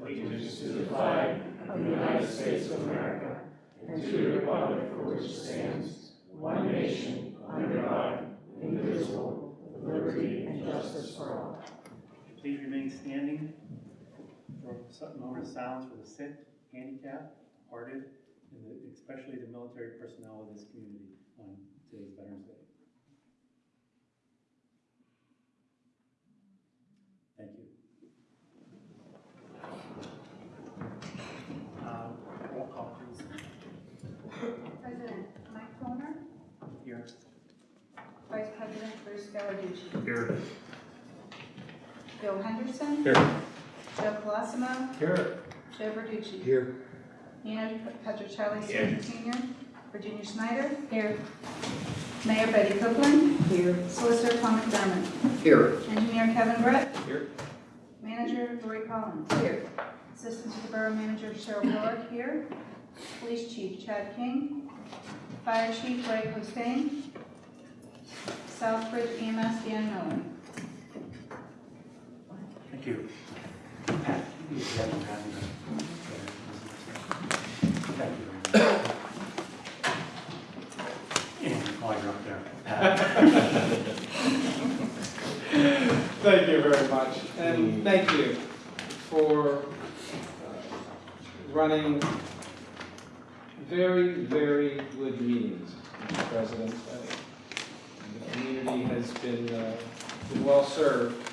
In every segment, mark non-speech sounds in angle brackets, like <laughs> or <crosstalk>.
allegiance to the flag of the United States of America and to the republic for which it stands, one nation, under God, indivisible, with liberty and justice for all. Please remain standing for some moment of silence for the sick, handicapped, hearted, and especially the military personnel of this community on today's Veterans Day. Thank you. Uh, Roll call, please. President Mike Toner, Here. Vice President Bruce Gallarducci, Here. Bill Henderson, Here. Joe Colosimo, Here. Joe Verducci, Here. Nino Petrocelli Senior, Virginia Snyder. Here. Mayor Betty Copeland. Here. Solicitor Tom McDermott. Here. Engineer Kevin Brett. Here. Manager Lori Collins. Here. Assistant to the Borough Manager Cheryl Miller. Here. Police Chief Chad King. Fire Chief Ray Hossein. Southbridge EMS Dan Miller. Thank you. Pat, you have them having a- Thank you very much. And while you're up there, Pat. Thank you very much, and thank you for uh, running very, very good meetings, Mr. President. Community has been, uh, been well served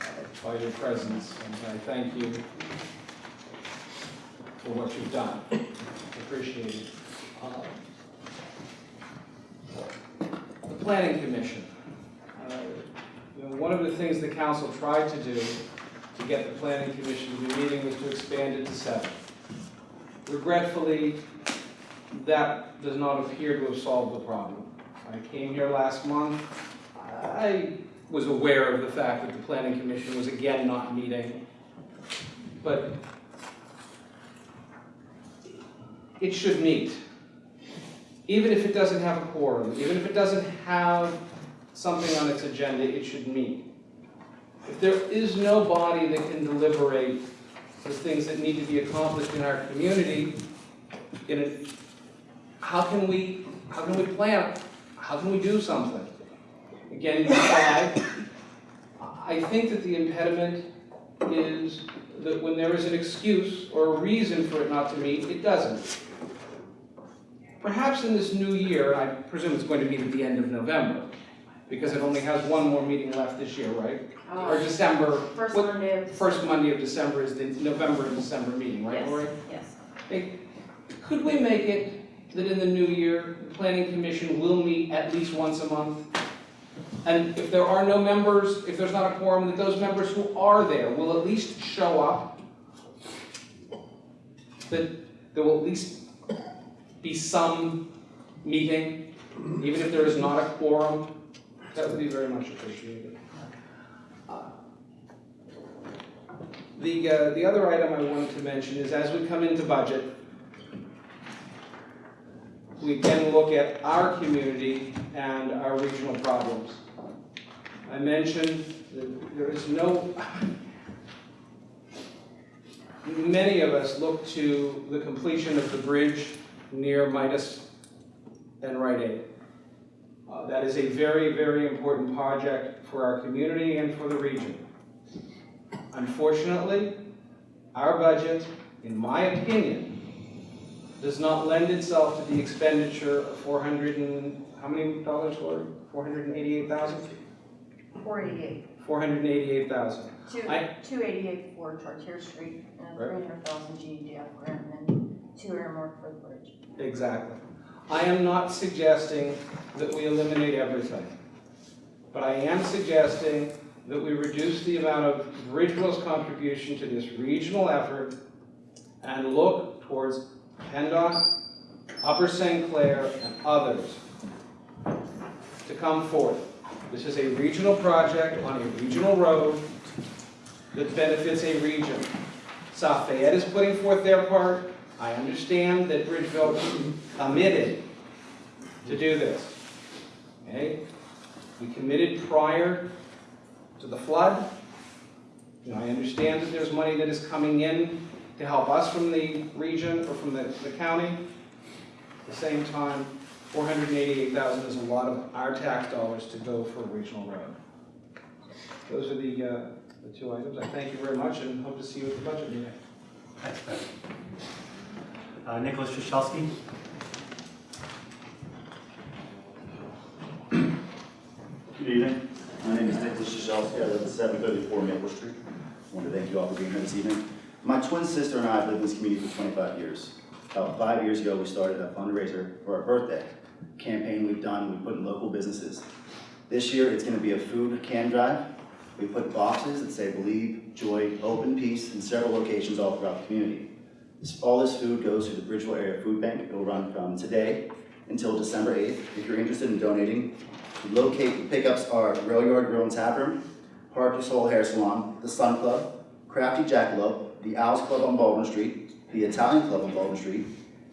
uh, by your presence, and I thank you for what you've done. Appreciate it. Uh, The Planning Commission. Uh, you know, one of the things the council tried to do to get the planning commission to be meeting was to expand it to seven. Regretfully, that does not appear to have solved the problem. I came here last month, I was aware of the fact that the planning commission was again not meeting, but it should meet. Even if it doesn't have a quorum, even if it doesn't have something on its agenda, it should meet. If there is no body that can deliberate the things that need to be accomplished in our community, in it, how can we, how can we plan, how can we do something? Again? I think that the impediment is that when there is an excuse or a reason for it not to meet, it doesn't. Perhaps in this new year, I presume it's going to be at the end of November, because it only has one more meeting left this year, right? Oh. Or December, First what- Monday of. first Monday of December is the November and December meeting, right, Yes, Lori? Yes. Hey, Could we make it that in the new year, the planning commission will meet at least once a month? And if there are no members, if there's not a quorum, that those members who are there will at least show up? That there will at least be some meeting, even if there is not a quorum? That would be very much appreciated. Uh, The, uh, the other item I wanted to mention is as we come into budget, we can look at our community and our regional problems. I mentioned that there is no, many of us look to the completion of the bridge near Midas and Rite Aid. Uh, That is a very, very important project for our community and for the region. Unfortunately, our budget, in my opinion, does not lend itself to the expenditure of four hundred and, how many dollars, Lori? Four hundred and eighty-eight thousand? Four eighty-eight. Four hundred and eighty-eight thousand. Two, I- two eighty-eight for Chartier Street, and Right. three hundred thousand GDF grant, and two earmarked for the bridge. Exactly. I am not suggesting that we eliminate everything. But I am suggesting that we reduce the amount of Bridgeville's contribution to this regional effort and look towards PennDOT, Upper St. Clair, and others to come forth. This is a regional project on a regional road that benefits a region. South Fayette is putting forth their part. I understand that Bridgeville committed to do this. Okay? We committed prior to the flood, know, I understand that there's money that is coming in to help us from the region or from the, the county. At the same time, four hundred and eighty-eight thousand is a lot of our tax dollars to go for a regional road. Those are the, uh, the two items. I thank you very much and hope to see you at the budget meeting. Thanks, Ben. Uh, Nicholas Shashovsky? Good evening. My name is Nicholas Shashovsky. I live at 734 Maple Street. I want to thank you all for being here this evening. My twin sister and I have lived in this community for 25 years. About five years ago, we started a fundraiser for our birthday. Campaign we've done, we put in local businesses. This year, it's going to be a food can drive. We put boxes that say believe, joy, hope, and peace in several locations all throughout the community. All this food goes to the Bridgeville Area Food Bank. It will run from today until December 8th. If you're interested in donating, Locate, the pickups are Rail Yard Grill and Tap Room, Park Soul Hair Salon, The Sun Club, Crafty Jackalope, The Owls Club on Baldwin Street, The Italian Club on Baldwin Street,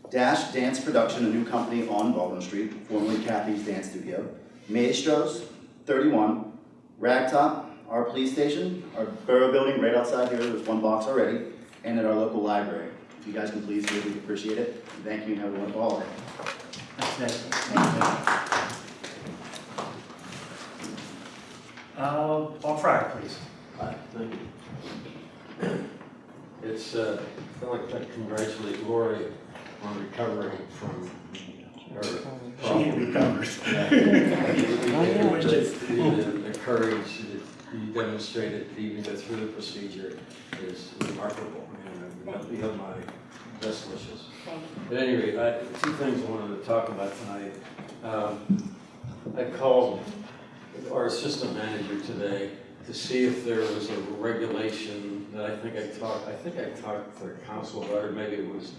Dash Dance Production, a new company on Baldwin Street, formerly Kathy's Dance Studio, Maestros, 31, Ragtop, our police station, our borough building right outside here, there's one box already, and at our local library. If you guys can please do it, we'd appreciate it. Thank you and have a wonderful holiday. Thanks, Nick. Uh, Paul Fryer, please. Hi, thank you. It's, uh, I'd like to congratulate Lori on recovering from her She problem. recovers. <laughs> <laughs> The the courage that you demonstrated to even go through the procedure is remarkable, and uh, you have my best wishes. Thank At any rate, I, two things I wanted to talk about tonight. Um, I called our assistant manager today to see if there was a regulation that I think I talked, I think I talked to the council about, it, maybe it was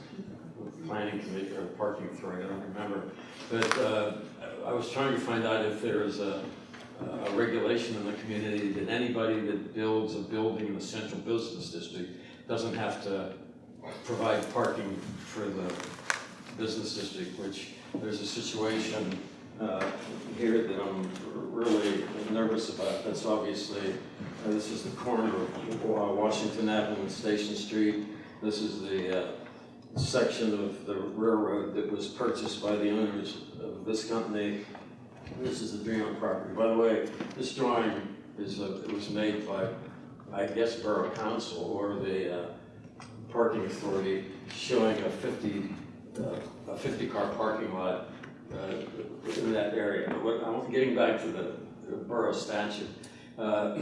the planning committee or parking authority, I don't remember. But, uh, I was trying to find out if there is a, a regulation in the community that anybody that builds a building in the central business district doesn't have to provide parking for the business district, which there's a situation uh, here that I'm really nervous about. That's obviously, uh, this is the corner of uh, Washington Avenue and Station Street. This is the uh, section of the railroad that was purchased by the owners of this company. This is the Dream property. By the way, this drawing is, uh, it was made by, I guess, Borough Council or the uh, parking authority showing a 50, uh, a 50-car parking lot uh, in that area. But what- I'm getting back to the the borough statute. Uh,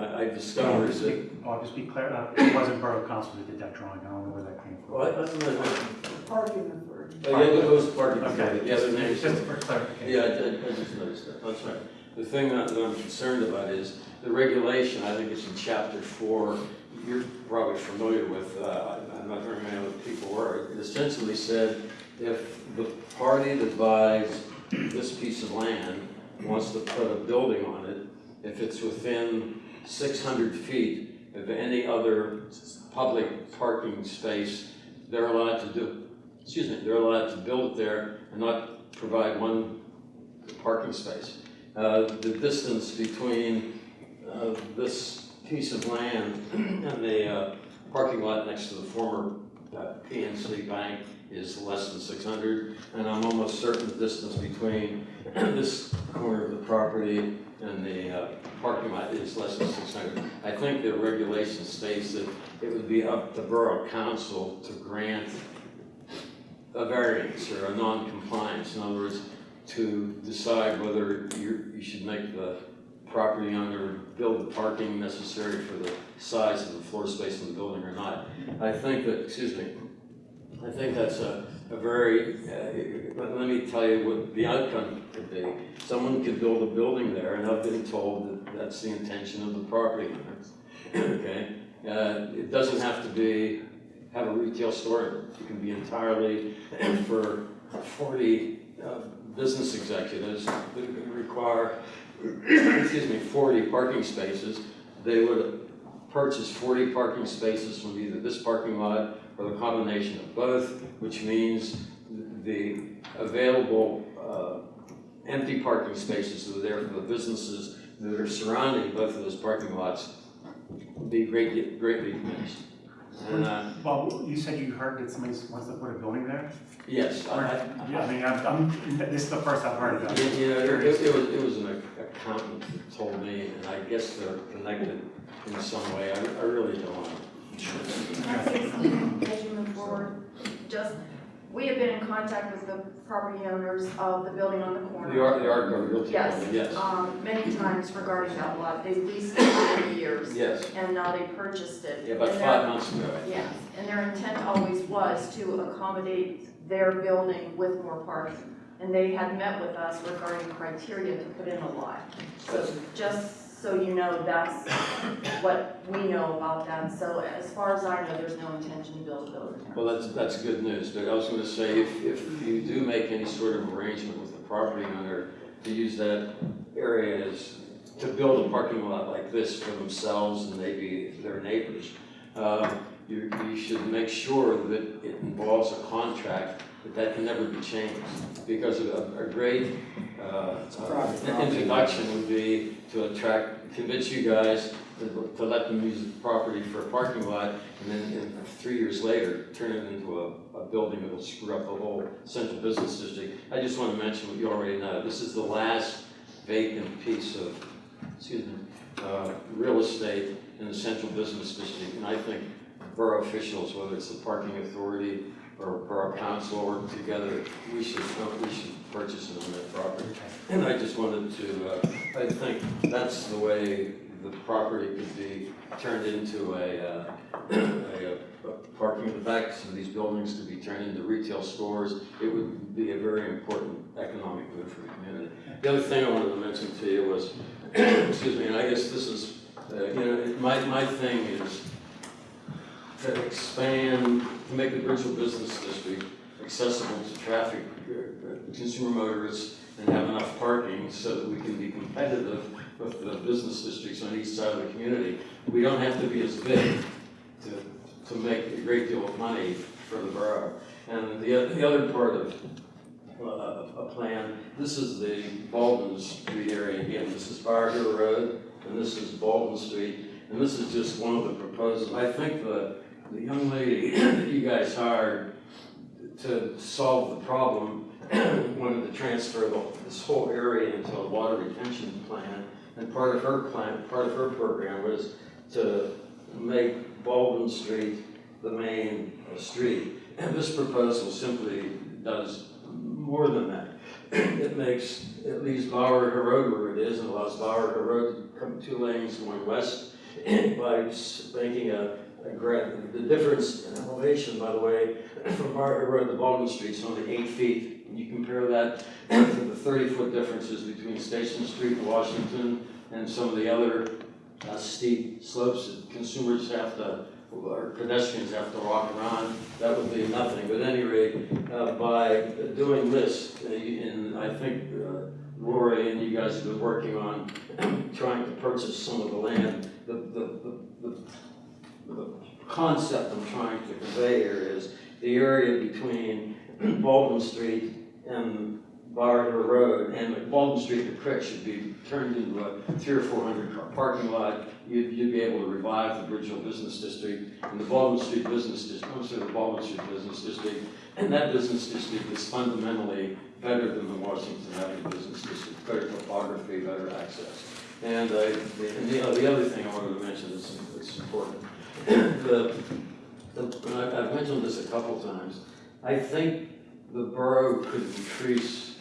I I discovered that, I'll just be clear, uh, it wasn't Borough Council that did that drawing, I don't know where that came from. well, I don't know, Parking authority. oh, yeah, it was parking Okay, authority, yeah, the name's. just for clarification. Yeah, I did, I just noticed that, that's right. The thing that that I'm concerned about is the regulation, I think it's in chapter four, you're probably familiar with, uh, I'm not very many other people were. It essentially said, if the party that buys this piece of land wants to put a building on it, if it's within six hundred feet of any other public parking space, they're allowed to do, excuse me, they're allowed to build it there and not provide one parking space. Uh, the distance between, uh, this piece of land <clears throat> and the, uh, parking lot next to the former, uh, PNC Bank is less than six hundred. And I'm almost certain the distance between this corner of the property and the, uh, parking lot is less than six hundred. I think the regulation states that it would be up to Borough Council to grant a variance or a non-compliance. In other words, to decide whether you, you should make the property owner build the parking necessary for the size of the floor space in the building or not. I think that, excuse me, I think that's a, a very, uh, let me tell you what the outcome could be. Someone could build a building there, and I've been told that that's the intention of the property owner. Okay? Uh, it doesn't have to be, have a retail store, it can be entirely for forty, uh, business executives that require, <coughs> excuse me, forty parking spaces. They would purchase forty parking spaces from either this parking lot or the combination of both, which means the available uh, empty parking spaces that are there for the businesses that are surrounding both of those parking lots would be greatly, greatly diminished. And, uh, Well, you said you heard that somebody wants to put a building there? yes, I, I, I mean, I'm, I'm, this is the first I've heard of You it. you it, it was, it was an accountant told me, and I guess they're connected in some way, I, I really don't know. Can I say something as you move forward? Just, we have been in contact with the property owners of the building on the corner. The Art, the Art Realty Yes, yes, um, many times regarding that lot. They've leased it for many years, yes, and now they purchased it. yeah, about And five months ago. Yes, and their intent always was to accommodate their building with more parking. And they had met with us regarding criteria to put in a lot. So just so you know, that's what we know about that. So as far as I know, there's no intention to build a building there. Well, that's, that's good news, but I was gonna say, if, if you do make any sort of arrangement with the property owner to use that area as, to build a parking lot like this for themselves and maybe their neighbors, uh, you, you should make sure that it involves a contract, that can never be changed. Because a, a great, uh, uh, introduction would be to attract, convince you guys to to let them use the property for a parking lot, and then in three years later, turn it into a, a building that'll screw up the whole central business district. I just want to mention what you already know, this is the last vacant piece of, excuse me, uh, real estate in the central business district, and I think borough officials, whether it's the parking authority or borough council, work together, we should, we should purchase it on that property. And I just wanted to, uh, I think that's the way the property could be turned into a, uh, a, a parking in the back, some of these buildings could be turned into retail stores. It would be a very important economic move for the community. The other thing I wanted to mention to you was, <clears throat> excuse me, and I guess this is, uh, you know, my, my thing is to expand, to make the Bridgeville Business District accessible to traffic, consumer motorists, and have enough parking so that we can be competitive with the business districts on each side of the community. We don't have to be as big to, to make a great deal of money for the borough. And the, the other part of uh, a plan, this is the Baldwin Street area again. This is Fire Road, and this is Baldwin Street. And this is just one of the proposals. I think the, the young lady <clears throat> that you guys hired to solve the problem <clears throat> wanted to transfer the, this whole area into a water retention plan. And part of her plan, part of her program was to make Baldwin Street the main street. And this proposal simply does more than that. <clears throat> It makes, it leaves Bower Hill Road where it is and allows Bower Hill Road to come two lanes going west by making a, a gra the difference in elevation, by the way, <clears throat> from Hill Road to Baldwin Street is only eight feet. And you compare that <clears throat> to the thirty-foot differences between Station Street and Washington and some of the other uh, steep slopes that consumers have to, or pedestrians have to walk around, that would be nothing. But at any rate, uh, by doing this, uh, and I think uh, Lori and you guys have been working on <clears throat> trying to purchase some of the land, the, the, the, the, the concept I'm trying to convey here is the area between Baldwin Street and Barter Road and the Baldwin Street to Crick should be turned into a three or four hundred car parking lot. You'd, you'd be able to revive the Bridgeville Business District and the Baldwin Street Business District, I'm sorry, the Baldwin Street Business District. And that business district is fundamentally better than the Washington Avenue Business District, better topography, better access. And, uh, the- the, the other thing I wanted to mention is, it's important. The, the, I've, mentioned this a couple times. I think the borough could increase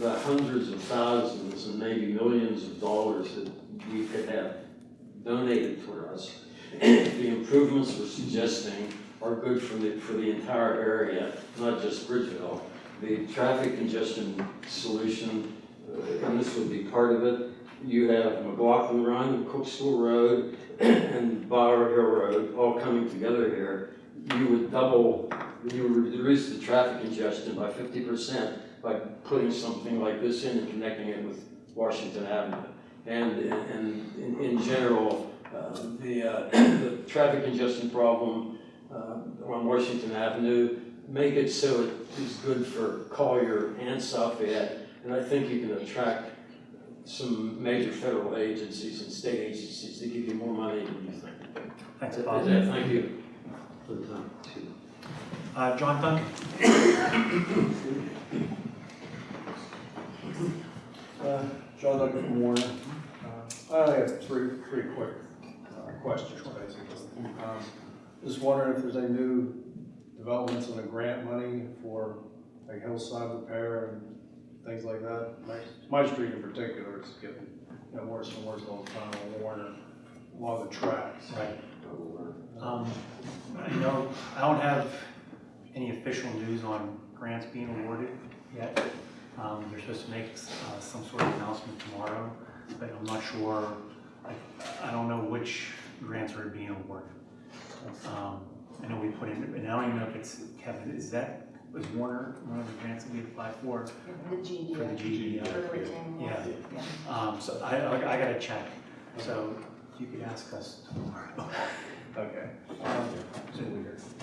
the hundreds of thousands and maybe millions of dollars that we could have donated for us. The improvements we're suggesting are good for the, for the entire area, not just Bridgeville. The traffic congestion solution, uh, and this would be part of it, you have McLaughlin Run, Cook School Road, and Bower Hill Road all coming together here. You would double, you would reduce the traffic congestion by fifty percent by putting something like this in and connecting it with Washington Avenue. And, and in, in general, uh, the, uh, <clears throat> the traffic congestion problem uh, on Washington Avenue, make it so it is good for Collier and South And I think you can attract some major federal agencies and state agencies to give you more money than you think. Thanks, Is Bob. that- Thank you for the time. Uh, John Duncan? Uh, John Duncan from Warner. Uh, I have three, three quick uh, questions, basically. Um, Just wondering if there's any new developments on the grant money for like hillside repair and things like that? My, my street in particular is getting, you know, worse and worse all the time on Warner, along the tracks. Right. Um, I know, I don't have any official news on grants being awarded yet. Um, they're supposed to make, uh, some sort of announcement tomorrow, but I'm not sure, I, I don't know which grants are being awarded. Um, I know we put in, and I don't even know if it's, Kevin, is that, was Warner one of the grants that we applied for? The GD. For the GD, For the retaining wall. Yeah. Um, so I, I, I gotta check, so you could ask us tomorrow. <laughs> Okay. Um,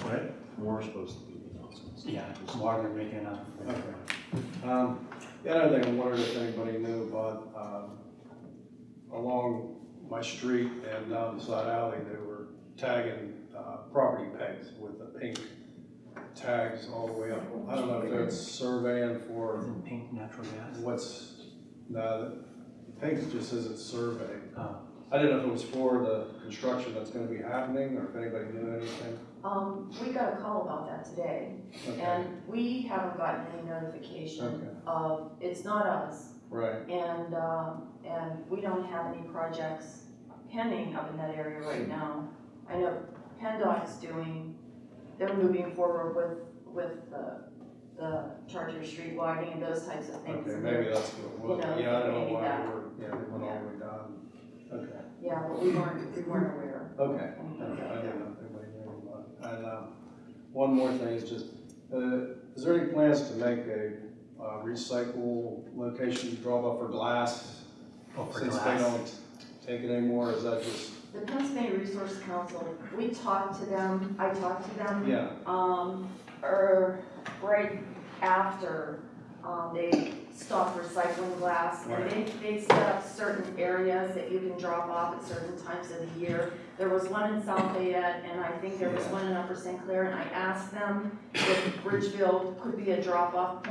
What? More supposed to be the announcements. Yeah, tomorrow they're making an announcement. Okay. Um, The other thing, I wondered if anybody knew about, um, along my street and down the side alley, they were tagging uh, property pegs with the pink tags all the way up. I don't know if that's surveying for Isn't pink natural gas? what's, no, the pink just says it's survey. Oh. I didn't know if it was for the construction that's gonna be happening, or if anybody knew anything. Um, we got a call about that today, Okay, and we haven't gotten any notification okay, of, it's not us. right, And, um, and we don't have any projects pending up in that area right now. I know PennDOT's doing, they're moving forward with, with the, the Chartier Street widening and those types of things. okay, maybe that's what it was. You know, Yeah, I don't know maybe why that. we were, yeah, we went all the way down. Okay. Yeah, but we weren't, we weren't aware Okay. of I anything don't know that. if anybody knew about it. And, um, one more thing is just, uh, is there any plans to make a, uh, recycle location drop off for glass? Oh, for Since they glass. don't take it anymore, is that just, The Pennsylvania Resource Council, we talked to them, I talked to them. yeah, um, or right after, um, they stopped recycling glass. And they, they set up certain areas that you can drop off at certain times of the year. There was one in South Fayette, and I think there was one in Upper St. Clair, and I asked them if Bridgeville could be a drop-off.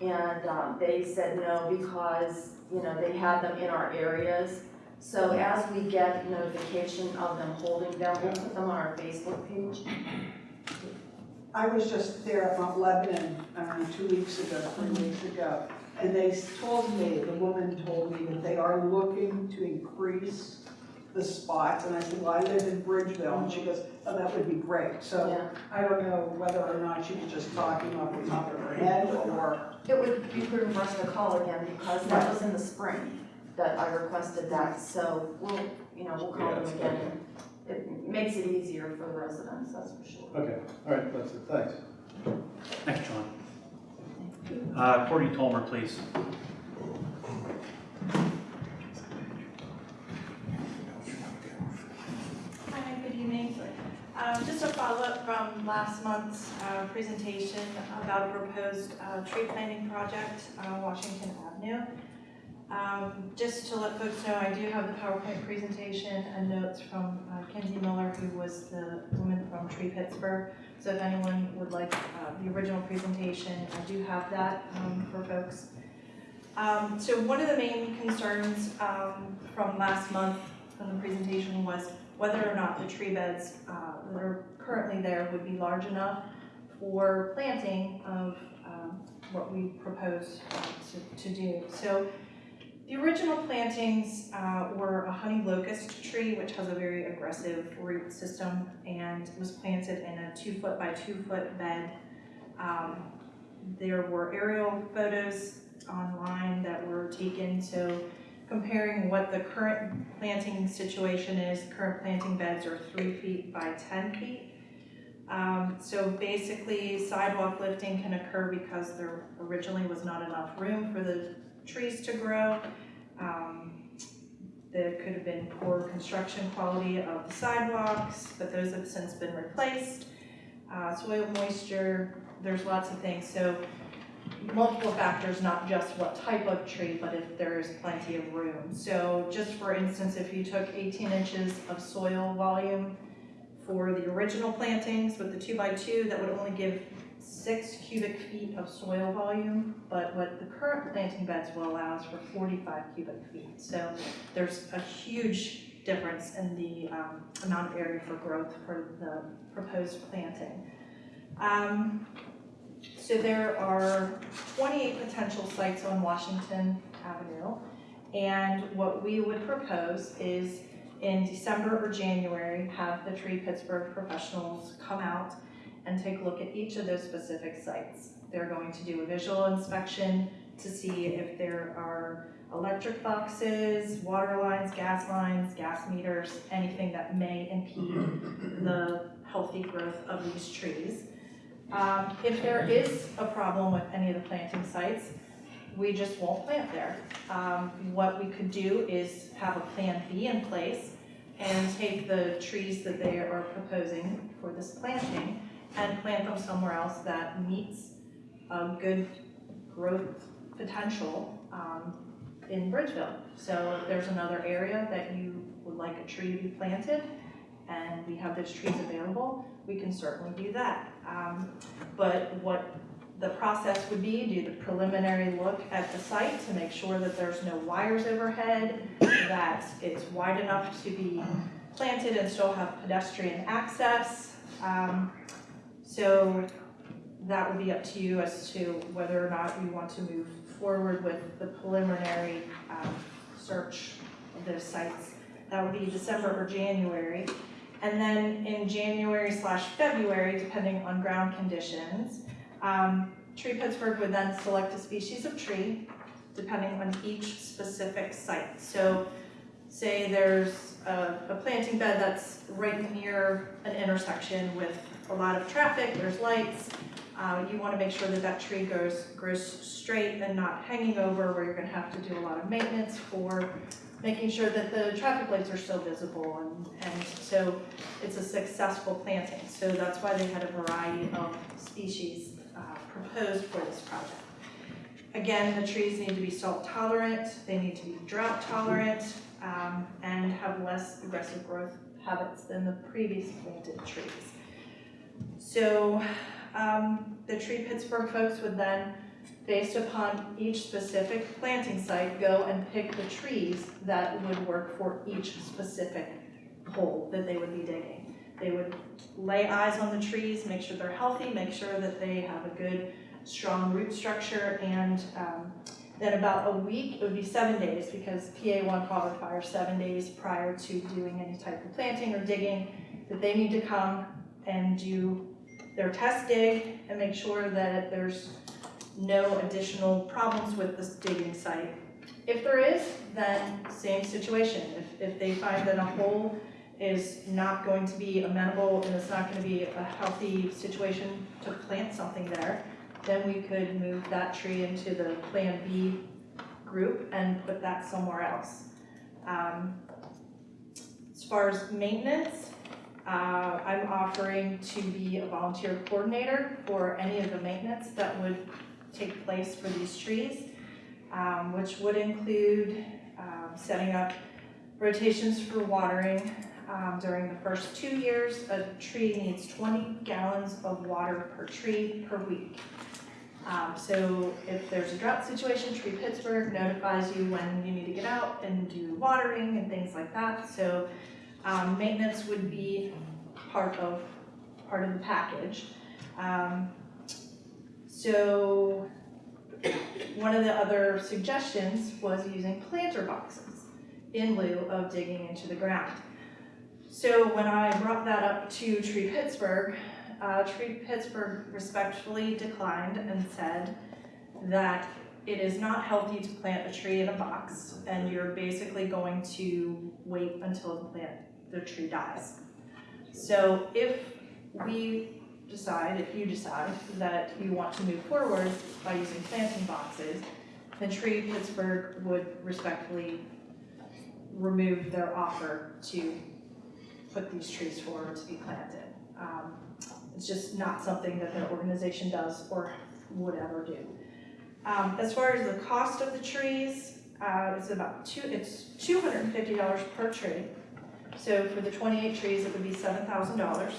And, um, they said no, because, you know, they had them in our areas. So as we get notification of them holding them, we'll put them on our Facebook page. I was just there at Mount Lebanon, know, two weeks ago, three mm-hmm. weeks ago, and they told me, the woman told me that they are looking to increase the spots, and I said, well, I live in Bridgeville, and she goes, oh, that would be great. So Yeah. I don't know whether or not she was just talking off the top of her head, or, It would be prudent for us to call again because that was in the spring that I requested that, so we'll, you know, we'll call them Yes, again. It makes it easier for the residents, that's for sure. okay, all right, that's it, thanks. Thanks, John. Uh, Courtney Tolmer, please. Hi, good evening. Um, Just a follow-up from last month's uh, presentation about a proposed uh, tree planting project on Washington Avenue. Um, Just to let folks know, I do have the PowerPoint presentation and notes from uh, Kenzie Miller, who was the woman from Tree Pittsburgh. So if anyone would like uh, the original presentation, I do have that um, for folks. Um, So one of the main concerns um, from last month from the presentation was whether or not the tree beds uh, that are currently there would be large enough for planting of um, what we propose uh, to to do. So the original plantings uh, were a honey locust tree, which has a very aggressive root system, and was planted in a two-foot by two-foot bed. Um, There were aerial photos online that were taken, so comparing what the current planting situation is, current planting beds are three feet by ten feet. Um, so basically sidewalk lifting can occur because there originally was not enough room for the trees to grow. Um, there could have been poor construction quality of the sidewalks, but those have since been replaced. Uh, soil moisture, there's lots of things, so multiple factors, not just what type of tree, but if there is plenty of room. So just for instance, if you took eighteen inches of soil volume for the original plantings with the two by two, that would only give six cubic feet of soil volume, but what the current planting beds will allow is for forty-five cubic feet. So there's a huge difference in the um, amount of area for growth for the proposed planting. Um, So there are twenty-eight potential sites on Washington Avenue. And what we would propose is in December or January, have the Tree Pittsburgh professionals come out and take a look at each of those specific sites. They're going to do a visual inspection to see if there are electric boxes, water lines, gas lines, gas meters, anything that may impede the healthy growth of these trees. Um, if there is a problem with any of the planting sites, we just won't plant there. Um, what we could do is have a plan B in place and take the trees that they are proposing for this planting and plant them somewhere else that meets a good growth potential, um, in Bridgeville. So if there's another area that you would like a tree to be planted, and we have those trees available, we can certainly do that. Um, but what the process would be, do the preliminary look at the site to make sure that there's no wires overhead, that it's wide enough to be planted and still have pedestrian access. Um, so that would be up to you as to whether or not you want to move forward with the preliminary um, search of those sites. That would be December or January. And then in January slash February, depending on ground conditions, um, Tree Pittsburgh would then select a species of tree depending on each specific site. So say there's a, a planting bed that's right near an intersection with a lot of traffic, there's lights, uh, you wanna make sure that that tree goes, grows straight and not hanging over where you're gonna have to do a lot of maintenance for making sure that the traffic lights are still visible and, and so it's a successful planting. So that's why they had a variety of species, uh, proposed for this project. Again, the trees need to be salt tolerant, they need to be drought tolerant, um, and have less aggressive growth habits than the previous planted trees. So, um, the Tree Pittsburgh folks would then, based upon each specific planting site, go and pick the trees that would work for each specific hole that they would be digging. They would lay eyes on the trees, make sure they're healthy, make sure that they have a good, strong root structure, and, um, then about a week, it would be seven days, because PA one call requires seven days prior to doing any type of planting or digging, that they need to come and do their test dig and make sure that there's no additional problems with this digging site. If there is, then same situation. If, if they find that a hole is not going to be amenable and it's not gonna be a healthy situation to plant something there, then we could move that tree into the Plan B group and put that somewhere else. Um, As far as maintenance, uh, I'm offering to be a volunteer coordinator for any of the maintenance that would take place for these trees, um, which would include um, setting up rotations for watering. Um, During the first two years, a tree needs 20 gallons of water per tree per week. Um, So if there's a drought situation, Tree Pittsburgh notifies you when you need to get out and do watering and things like that. So um, maintenance would be part of, part of the package. Um, so, one of the other suggestions was using planter boxes in lieu of digging into the ground. So when I brought that up to Tree Pittsburgh, uh, Tree Pittsburgh respectfully declined and said that it is not healthy to plant a tree in a box, and you're basically going to wait until the plant, the tree dies. So if we decide, if you decide that you want to move forward by using planting boxes, then Tree Pittsburgh would respectfully remove their offer to put these trees forward to be planted. Um, It's just not something that their organization does or would ever do. Um, as far as the cost of the trees, uh, it's about two, it's two hundred and fifty dollars per tree. So for the twenty-eight trees, it would be seven thousand dollars,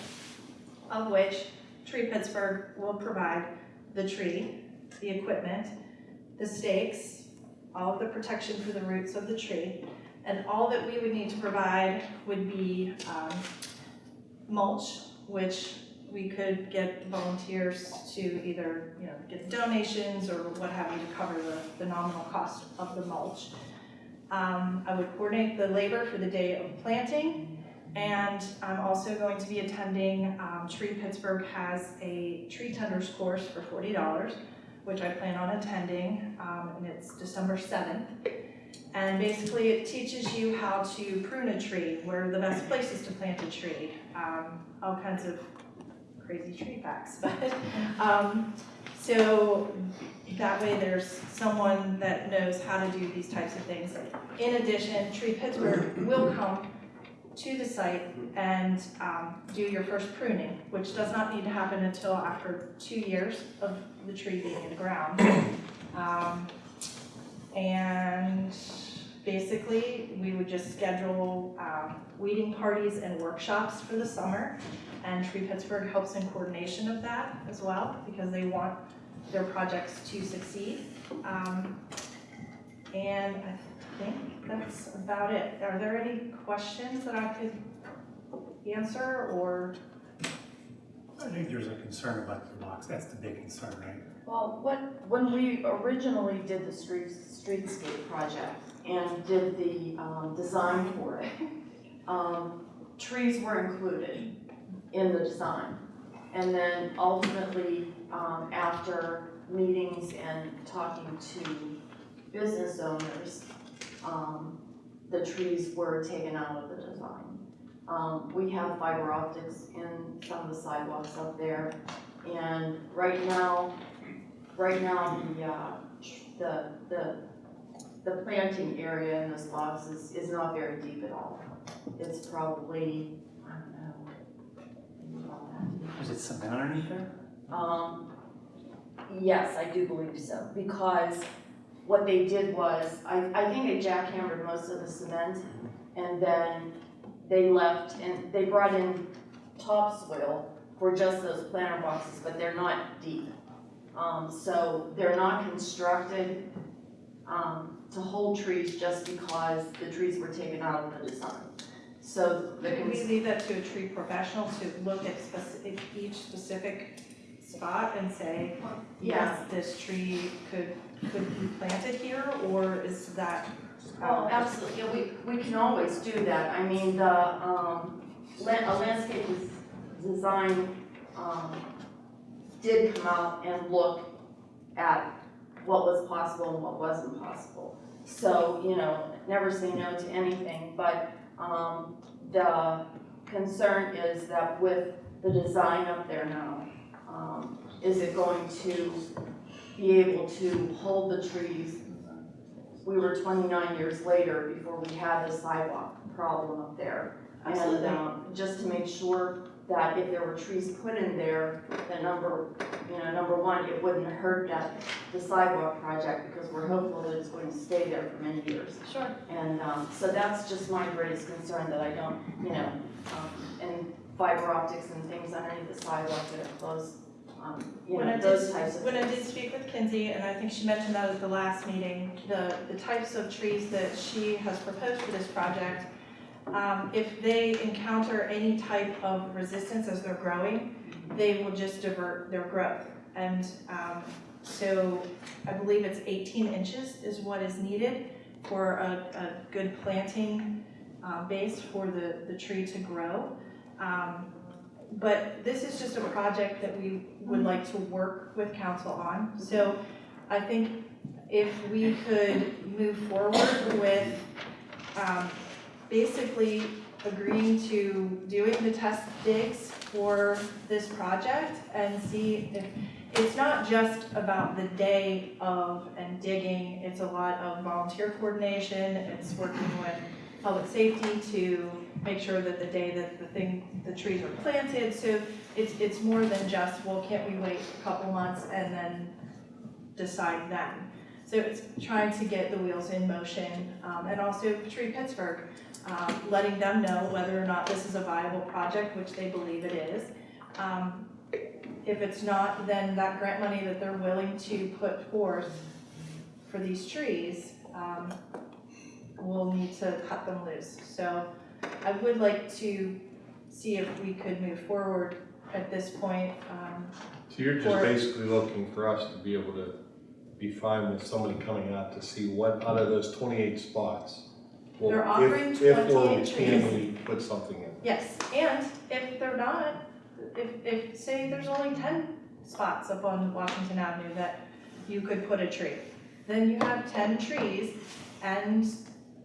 of which Tree Pittsburgh will provide the tree, the equipment, the stakes, all of the protection for the roots of the tree, and all that we would need to provide would be, um, mulch, which we could get volunteers to either, you know, get donations or what have you to cover the, the nominal cost of the mulch. Um, I would coordinate the labor for the day of planting, and I'm also going to be attending, um, Tree Pittsburgh has a tree tenders course for forty dollars, which I plan on attending, um, and it's December seventh. And basically, it teaches you how to prune a tree, where the best places to plant a tree, um, all kinds of crazy tree facts, <laughs> but, um, so that way there's someone that knows how to do these types of things. In addition, Tree Pittsburgh will come to the site and, um, do your first pruning, which does not need to happen until after two years of the tree being in the ground. Um, and basically, we would just schedule, um, weeding parties and workshops for the summer. And Tree Pittsburgh helps in coordination of that as well, because they want their projects to succeed. Um, and I think that's about it. Are there any questions that I could answer, or? I think there's a concern about the locks, that's the big concern, right? Well, what, when we originally did the street, streetscape project and did the, um, design for it, um, trees were included in the design. And then ultimately, um, after meetings and talking to business owners, um, the trees were taken out of the design. Um, we have fiber optics in some of the sidewalks up there. And right now, right now, the, uh, the, the, the planting area in those lots is, is not very deep at all. It's probably, I don't know, maybe about that deep. Is it cement underneath there? Um, yes, I do believe so, because what they did was, I, I think they jackhammered most of the cement, and then they left, and they brought in topsoil for just those planter boxes, but they're not deep. Um, so they're not constructed, um, to hold trees just because the trees were taken out of the design. So the, Could we leave that to a tree professional to look at specific, each specific spot and say, yes, this tree could, could be planted here, or is that? Well, absolutely, yeah, we, we can always do that. I mean, the, um, lan- a landscape des- design, um, did come out and look at what was possible and what wasn't possible. So, you know, never say no to anything, but, um, the concern is that with the design up there now, um, is it going to be able to hold the trees we were twenty-nine years later before we had the sidewalk problem up there. And, Absolutely. um, just to make sure that if there were trees put in there, that number, you know, number one, it wouldn't hurt that, the sidewalk project, because we're hopeful that it's going to stay there for many years. Sure. And, um, so that's just my greatest concern, that I don't, you know, um, and fiber optics and things underneath the sidewalk that are close, um, you When I know, did, those types of things. when I did speak with Kinsey, and I think she mentioned that at the last meeting, the, the types of trees that she has proposed for this project, um, if they encounter any type of resistance as they're growing, they will just divert their growth. And, um, so I believe it's eighteen inches is what is needed for a, a good planting, uh, base for the, the tree to grow. Um, but this is just a project that we would like to work with council on. So I think if we could move forward with, um, basically agreeing to doing the test digs for this project and see if, it's not just about the day of and digging, it's a lot of volunteer coordination, it's working with public safety to make sure that the day that the thing, the trees are planted, so it's, it's more than just, well, can't we wait a couple months and then decide then. So it's trying to get the wheels in motion, um, and also Tree Pittsburgh, um, letting them know whether or not this is a viable project, which they believe it is. Um, if it's not, then that grant money that they're willing to put forth for these trees, um, we'll need to cut them loose. So I would like to see if we could move forward at this point. Um, So you're just basically looking for us to be able to be fine with somebody coming out to see what, out of those twenty-eight spots? Well, They're if- offering If or 28 can trees. we put something in? Yes, and if they're not, if, if, say there's only ten spots up on Washington Avenue that you could put a tree, then you have ten trees and,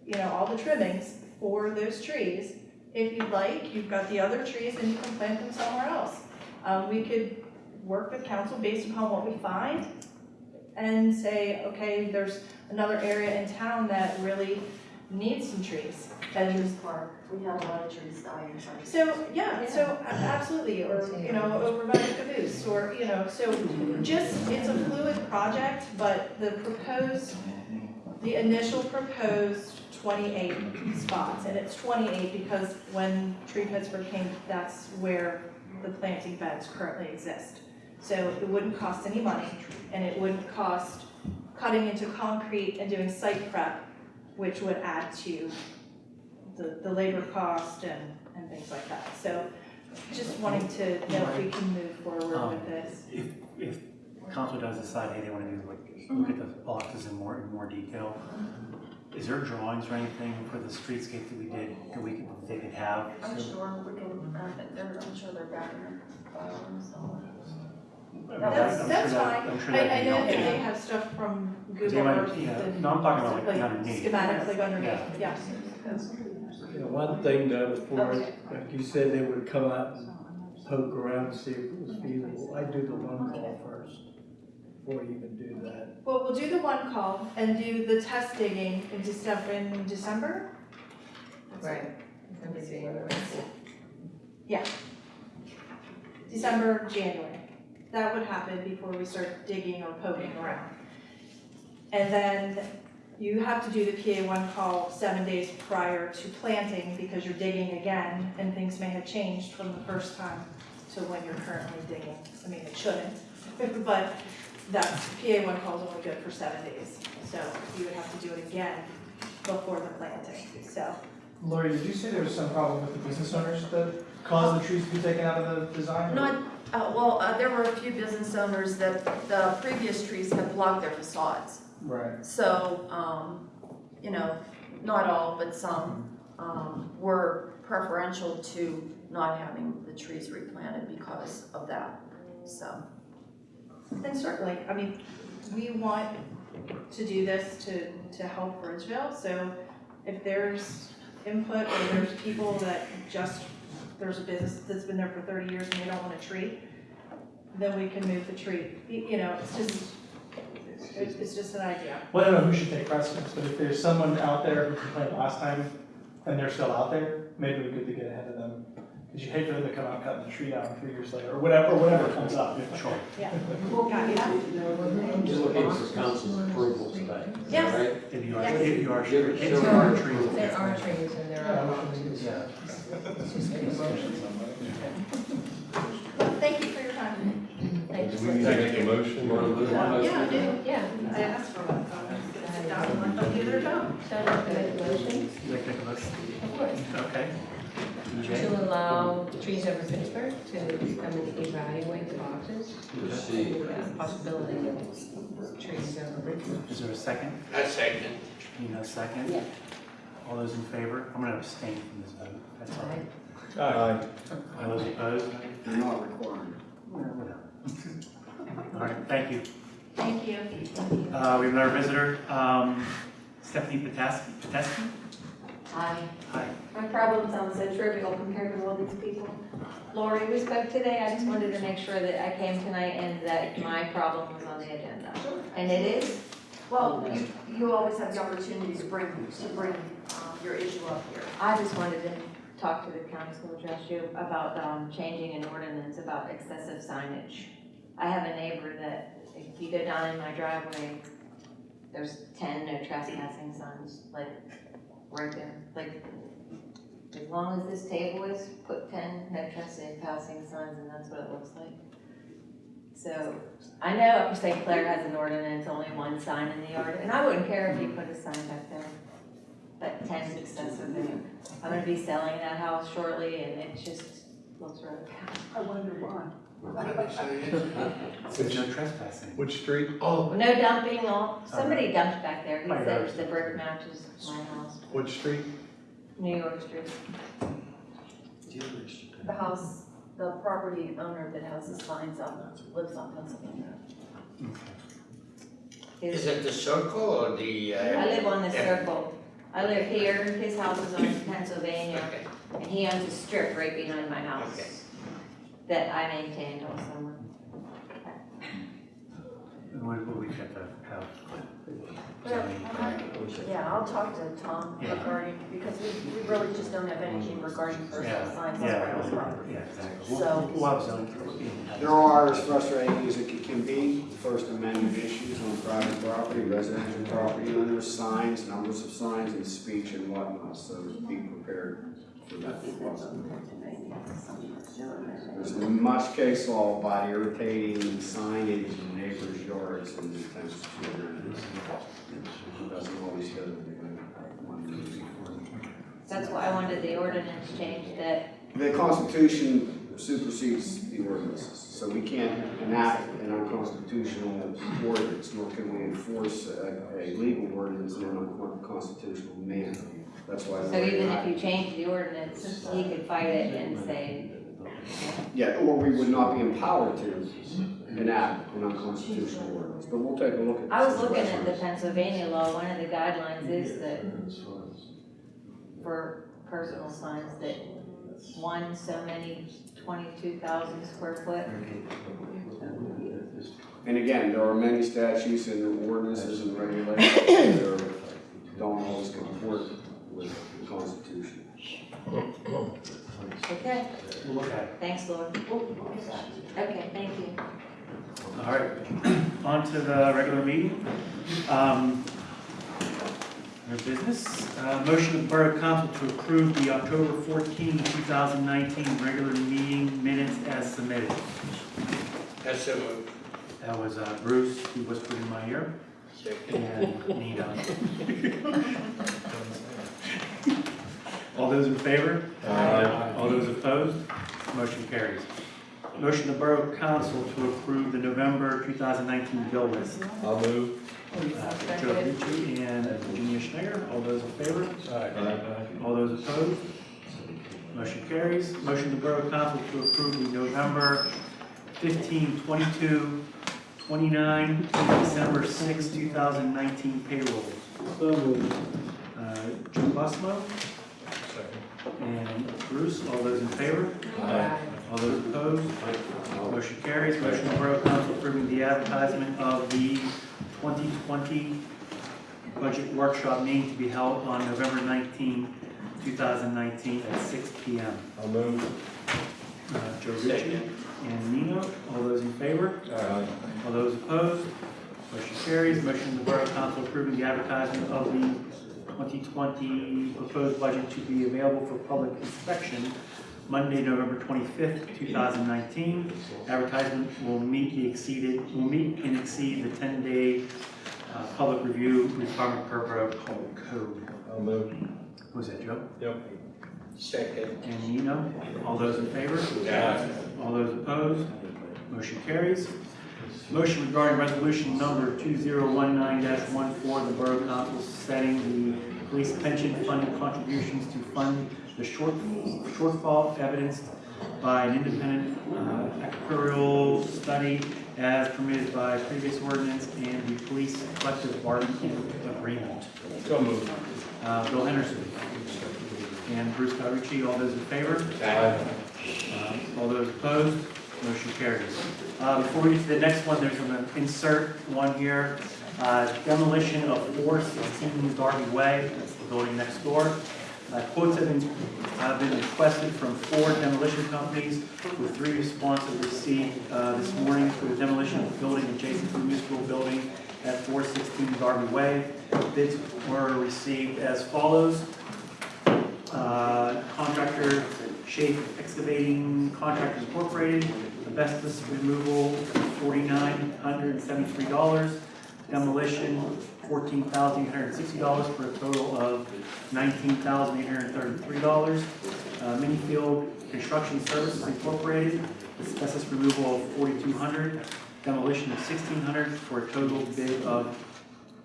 you know, all the trimmings for those trees. If you'd like, you've got the other trees and you can plant them somewhere else. Um, we could work with council based upon what we find and say, okay, there's another area in town that really needs some trees. And Veterans Park, we had a lot of trees dying, sorry. so, yeah, so a- absolutely, or, you know, over by the caboose, or, you know, so just, it's a fluid project, but the proposed, the initial proposed twenty-eight spots, and it's twenty-eight because when Tree Pittsburgh came, that's where the planting beds currently exist. So it wouldn't cost any money, and it wouldn't cost cutting into concrete and doing site prep, which would add to the, the labor cost and, and things like that. So just wanting to know if we can move forward um, with this. If, if council does decide, hey, they wanna do like, look at the mm-hmm. boxes in more, in more detail, is there drawings or anything for the streetscape that we did, that we could, they could have? I'm sure we can, uh, they're, I'm sure they're back in their file somewhere. I'm That's, sure that's that- fine. I'm sure I, I be know that they have stuff from They Google might- Earth. yeah. and No, I'm talking about, like, like underneath. Schematics, like underneath, Yeah. yeah. You know, one thing though, before, like you said, they would come out and poke around and see if it was feasible. I'd do the one call first, before you even do that. Well, we'll do the one call and do the test digging in December, in December? Right. Yeah. December, January. That would happen before we start digging or poking around. And then you have to do the PA one call seven days prior to planting because you're digging again and things may have changed from the first time to when you're currently digging. I mean, it shouldn't, <laughs> but that's, PA one call is only good for seven days. So you would have to do it again before the planting, so. Lori, did you say there was some problem with the business owners that caused the trees to be taken out of the design? Not, uh, well, uh, there were a few business owners that the previous trees had blocked their facades. Right. So, um, you know, not all, but some, um, were preferential to not having the trees replanted because of that, so. And certainly, I mean, we want to do this to, to help Bridgeville, so if there's input or there's people that just, there's a business that's been there for thirty years and they don't want a tree, then we can move the tree. You you know, it's just, it's, it's just an idea. Well, I don't know who should take precedence, but if there's someone out there who complained last time and they're still out there, maybe we could get ahead of them. Because you hate for them to come out cutting the tree down three years later, or whatever, or whatever comes up. Sure. Yeah. Got it. Just looking for council's approval today. Yes. Right? If you are, Yes. if you are, Give- if give there are her- trees. There are trees and there are boxes. Yeah. Thank you for your time. Thank Do you. we need to make a motion? You wanna move on? Yeah, I do. Yeah. I asked for one, so I'm just gonna sit down and do their job. So I'd to make a motion, You like a motion? of course, Okay. To allow Trees Over Pittsburgh to come and evaluate the boxes. Proceed. and the Possibility of Trees Over Pittsburgh. Is there a second? A second. You know, second? Yeah. All those in favor? I'm gonna abstain from this vote, that's all. Right. Aye. All those opposed? You're not required. Whatever. <laughs> All right, thank you. Thank you. Uh, we have another visitor, um, Stephanie Pateski, Pateski? Hi. Hi. My problem sounds so trivial compared to all these people. Lori, we spoke today, I just wanted to make sure that I came tonight and that my problem was on the agenda. And it is? Well, you, you always have the opportunity to bring, to bring, um, your issue up here. I just wanted to talk to the council, address you about, um, changing an ordinance about excessive signage. I have a neighbor that, if you go down in my driveway, there's ten no trespassing signs, like, right there, like, as long as this table is, put ten no trespassing passing signs, and that's what it looks like. So, I know St. Clair has an ordinance, only one sign in the yard, and I wouldn't care if you put a sign back there. But ten is excessive, I'm gonna be selling that house shortly, and it just looks really bad. I wonder why. So no trespassing. Which street? Oh. No dumping, all, somebody dumped back there, he My said daughter's- the brick matches my house, Which street? New York Street. The house, the property owner that has the signs up lives on Pennsylvania. His- Is it the circle or the? uh, I live on the yeah. circle. I live here, his house is on <laughs> Pennsylvania, Okay, and he owns a strip right behind my okay. House that I maintained all summer. And what, what we got to have? Well, uh-huh. Yeah, I'll talk to Tom Yeah. regarding, because we, we really just don't have anything regarding personal Yeah, signs yeah, around the property. yeah, exactly. So- We'll have zoning. There are, as frustrating as it can be, First Amendment issues on private property, residential property owners, signs, numbers of signs, and speech and whatnot, so be prepared for that. There's much case law about irritating signage in neighbors' yards and these types of children. It Doesn't always go to the one. That's why I wanted the ordinance changed that, The Constitution supersedes the ordinances, so we can't enact an unconstitutional ordinance, nor can we enforce a, a legal ordinance in an unconstitutional manner. That's why. so even if you change the ordinance, he could fight it and say, Yeah, or we would not be empowered to enact an unconstitutional ordinance, but we'll take a look at. I was looking at the. Pennsylvania law, one of the guidelines is that for personal signs that one so many twenty-two thousand square foot. And again, there are many statutes and ordinances and regulations that don't always comport with the Constitution. Okay, We'll look at it. thanks, Lord. Okay, thank you. All right, on to the regular meeting. Um, Our business, uh, motion of the Borough Council to approve the October 14, 2019 regular meeting minutes as submitted. That's so moved. That was uh, Bruce, who whispered in my ear, Second. and Nina. <laughs> All those in favor? Aye. All those opposed? Motion carries. Motion of the Borough Council to approve the November 2019 bill list. I'll move. Uh, Joe Ritchie and Virginia Schneider, all those in favor? All those opposed? Motion carries. Motion of the Borough Council to approve the November 15, 22, 29, and December 6, 2019 payrolls. Uh, Joe Busmo and Bruce, all those in favor? Aye. All those opposed? Motion carries. Motion of the Borough Council approving the advertisement of the 2020 budget workshop meeting to be held on November 19, 2019 at 6 PM. I'll move. Uh, Joe Ritchie and Nino, all those in favor? Aye. All those opposed? Motion carries. Motion of the Borough Council approving the advertisement of the 2020 proposed budget to be available for public inspection Monday, November 25th, 2019. Advertisement will meet the exceeded, will meet and exceed the 10-day uh, public review requirement per Borough Code. I'll move. Was that Joe? Yep. Second. And Nino? All those in favor? Aye. All those opposed? Motion carries. Motion regarding resolution number 2019-14, the Borough Council setting the police pension fund contributions to fund the short shortfall evidenced by an independent uh, actuarial study as permitted by previous ordinance and the police collective bargaining agreement. So moved. Uh, Bill Henderson. And Bruce Cawerucci, all those in favor? Aye. Uh, All those opposed? Motion carries. Uh, Before we get to the next one, there's an insert one here. Uh, Demolition of 416 Darby Way, that's the building next door. Uh, Quotes have been been requested from four demolition companies, with three responses received uh, this morning for the demolition of the building adjacent to the municipal building at 416 Darby Way. Bids were received as follows. Uh, Contractor Shape Excavating Contractors Incorporated, asbestos removal, $4,973. Demolition, fourteen thousand eight hundred and sixty dollars for a total of nineteen thousand eight hundred and thirty-three dollars. Uh, Minifield Construction Services Incorporated, asbestos removal of forty-two hundred, demolition of sixteen hundred for a total bid of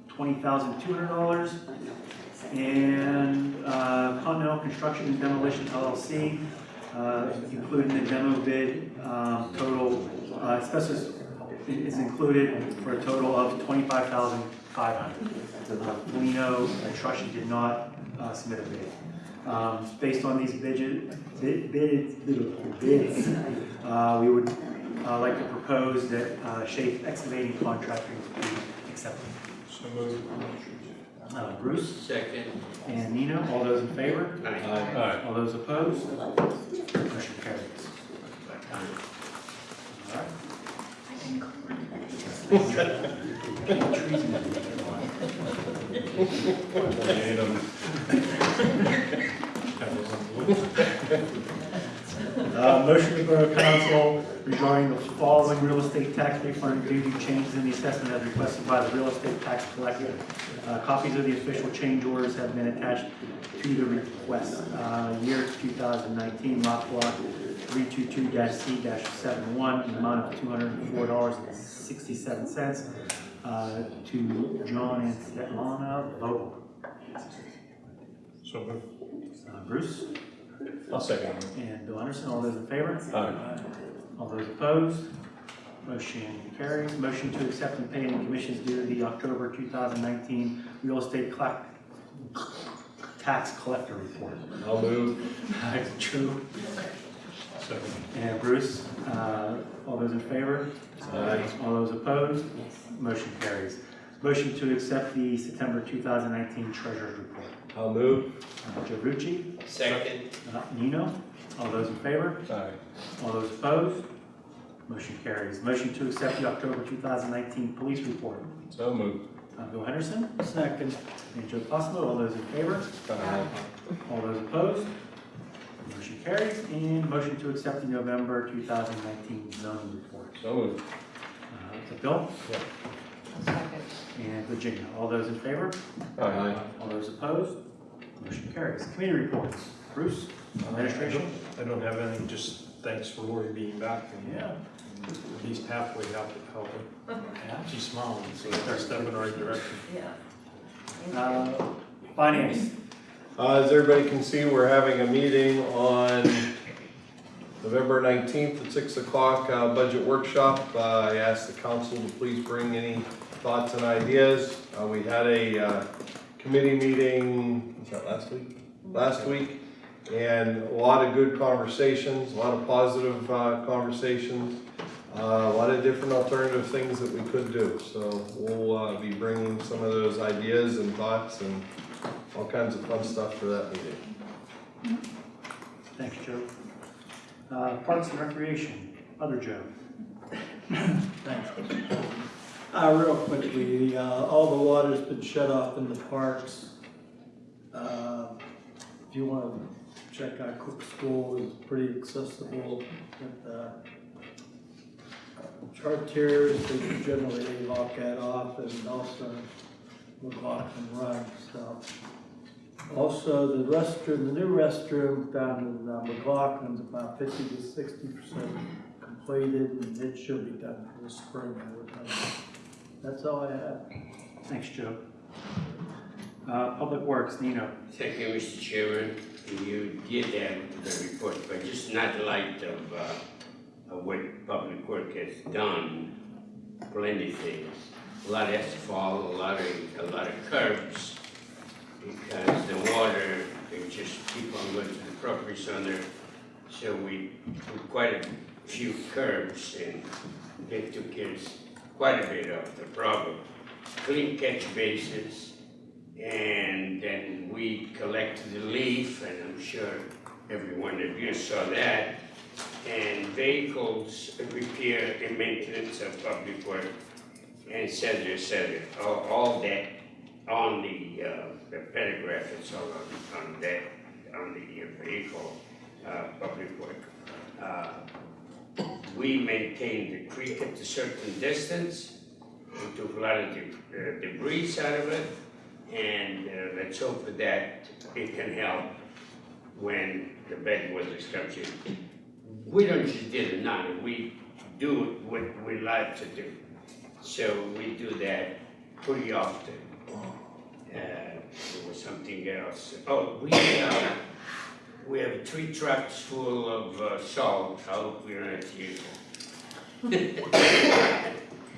twenty thousand two hundred dollars. And uh, Continental Construction and Demolition LLC, uh, including the demo bid, um, total, uh, asbestos is included for a total of twenty-five thousand five hundred. Polino Construction did not uh, submit a bid. Um, Based on these bid, bid, bid- bids, uh, we would uh, like to propose that uh, Shape Excavating Contracting be accepted. So moved. Uh, Bruce Second. and Nino, all those in favor? Aye. All those opposed? Motion carries. All right. Trees in Uh, motion to Borough Council regarding the following real estate tax refund due to changes in the assessment as requested by the real estate tax collector. Uh, copies of the official change orders have been attached to the request. Uh, year two thousand nineteen, lot block three two two C 71 in the amount of two hundred and four dollars and sixty-seven cents, uh, to John and Svetlana Vogel. So moved. Uh, Bruce? I'll second. And Bill Henderson, all those in favor? Aye. All those opposed? Motion carries. Motion to accept and pay any commissions due to the October 2019 real estate collect- tax collector report. I'll move. <laughs> True. Second. And Bruce, uh, all those in favor? Aye. All those opposed? Motion carries. Motion to accept the September 2019 treasurer's report. I'll move. Uh, Joe Rucci, Second. uh, Nino, all those in favor? Aye. All those opposed? Motion carries. Motion to accept the October 2019 police report. So moved. Uh, Bill Henderson. Second. And Joe Fosmo, all those in favor? Aye. All those opposed? Motion carries. And motion to accept the November 2019 zoning report. So moved. Uh, so Bill Second. and Virginia, all those in favor? Aye. All those opposed? Motion carries. Committee reports. Bruce, administration? I don't have anything, just thanks for Lori being back and Yeah. at least halfway help, helping. Yeah. She's smiling, so they're stepping in the right direction. Yeah. Uh, Finance, Uh, as everybody can see, we're having a meeting on November nineteenth at six o'clock, uh, budget workshop. Uh, I asked the council to please bring any thoughts and ideas. Uh, we had a, uh, committee meeting, was that last week? Last week, and a lot of good conversations, a lot of positive, uh, conversations. Uh, a lot of different alternative things that we could do, so we'll, uh, be bringing some of those ideas and thoughts and all kinds of fun stuff for that meeting. thanks, Joe. Uh, Parks and Recreation, other Joe. Thanks. Uh, real quickly, uh, all the water's been shut off in the parks. Uh, If you wanna check out Cook School, it's pretty accessible with, uh, Chartiers, they generally lock that off and also McLaughlin Run, so. Also, the restroom, the new restroom down in uh, McLaughlin's about fifty to sixty percent completed, and it should be done for the spring, I would hope. That's all I have. Thanks, Joe. Uh, Public Works, Nino. Thank you, Mr. Chairman. You did have the report, but just not light of, uh, of what Public Work has done, plenty things. A lot of asphalt, a lot of, a lot of curbs, because the water, they just keep on going to the properties on there. So we put quite a few curbs and they took care quite a bit of the problem. Clean catch basins, and then we collected the leaf, and I'm sure everyone of you saw that. And vehicles repair and maintenance of public work, and et cetera, et cetera. All, all that on the, uh, the paragraph, all on, on that, on the uh, vehicle, uh, public work. Uh, We maintain the creek at a certain distance, we took a lot of de- uh, debris out of it, and uh, let's hope that it can help when the bed was established. We don't just did it now, we do what we like to do. So we do that pretty often. Uh, there was something else. Oh, we, uh, we have three trucks full of uh, salt. I hope we don't have to use them. <laughs>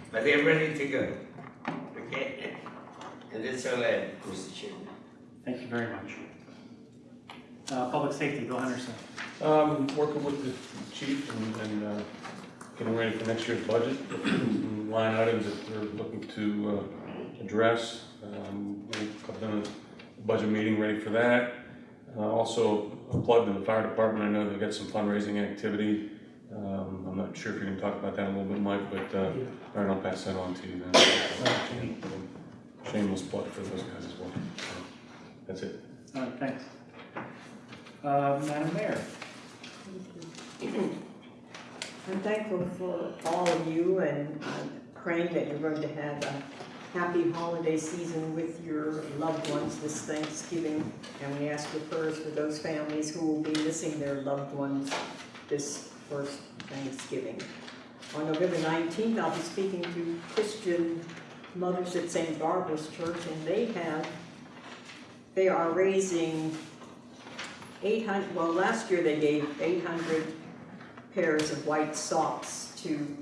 But they're ready to go. Okay? And that's all I have, Mr. Chairman. Thank you very much. Uh, Public Safety, Bill Henderson. Um, working with the chief and, and, uh, getting ready for next year's budget, <clears throat> line items that they're looking to, uh, address. Um, we've done a budget meeting ready for that. Uh, also, a plug to the fire department, I know they've got some fundraising activity. Um, I'm not sure if you can talk about that a little bit, Mike, but, uh, all right, I'll pass that on to you then. Shameless plug for those guys as well. So, That's it. All right, thanks. Uh, Madam Mayor. I'm thankful for all of you and I'm praying that you're going to have a happy holiday season with your loved ones this Thanksgiving. And we ask for prayers for those families who will be missing their loved ones this first Thanksgiving. On November 19th, I'll be speaking to Christian mothers at St. Barbara's Church and they have, they are raising 800, well, last year they gave 800 pairs of white socks to